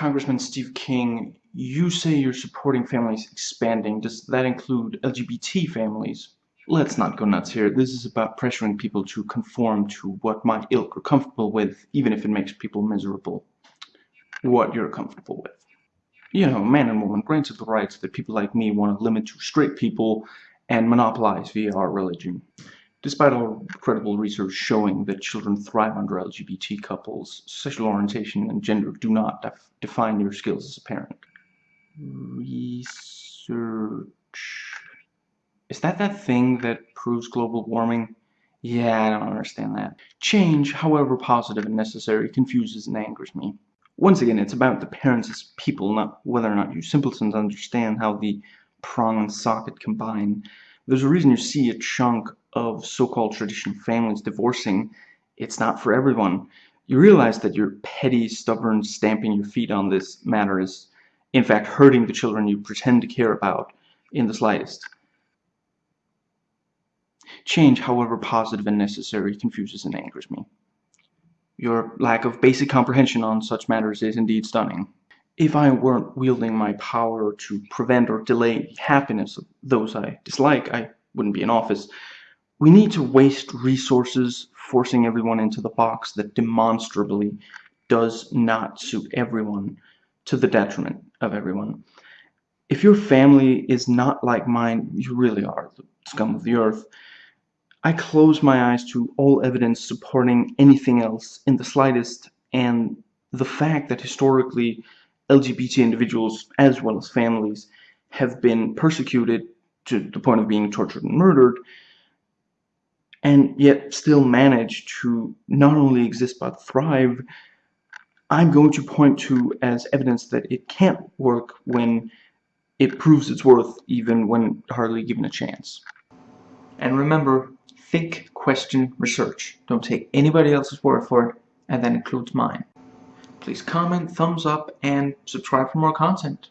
Congressman Steve King, you say you're supporting families expanding. Does that include LGBT families? Let's not go nuts here. This is about pressuring people to conform to what my ilk are comfortable with, even if it makes people miserable. What you're comfortable with. You know, man and woman granted the rights that people like me want to limit to straight people and monopolize via our religion. Despite all credible research showing that children thrive under LGBT couples, sexual orientation and gender do not def define your skills as a parent. Research. Is that that thing that proves global warming? Yeah, I don't understand that. Change, however positive and necessary, confuses and angers me. Once again, it's about the parents as people, not whether or not you simpletons understand how the prong and socket combine. There's a reason you see a chunk of so-called traditional families divorcing. It's not for everyone. You realize that your petty, stubborn stamping your feet on this matter is, in fact, hurting the children you pretend to care about in the slightest. Change, however positive and necessary, confuses and angers me. Your lack of basic comprehension on such matters is indeed stunning. If I weren't wielding my power to prevent or delay happiness of those I dislike, I wouldn't be in office. We need to waste resources forcing everyone into the box that demonstrably does not suit everyone to the detriment of everyone. If your family is not like mine, you really are the scum of the earth. I close my eyes to all evidence supporting anything else in the slightest, and the fact that historically LGBT individuals, as well as families, have been persecuted to the point of being tortured and murdered, and yet still manage to not only exist but thrive, I'm going to point to as evidence that it can't work when it proves its worth even when hardly given a chance. And remember, think, question, research. Don't take anybody else's word for it, and that includes mine. Please comment, thumbs up, and subscribe for more content.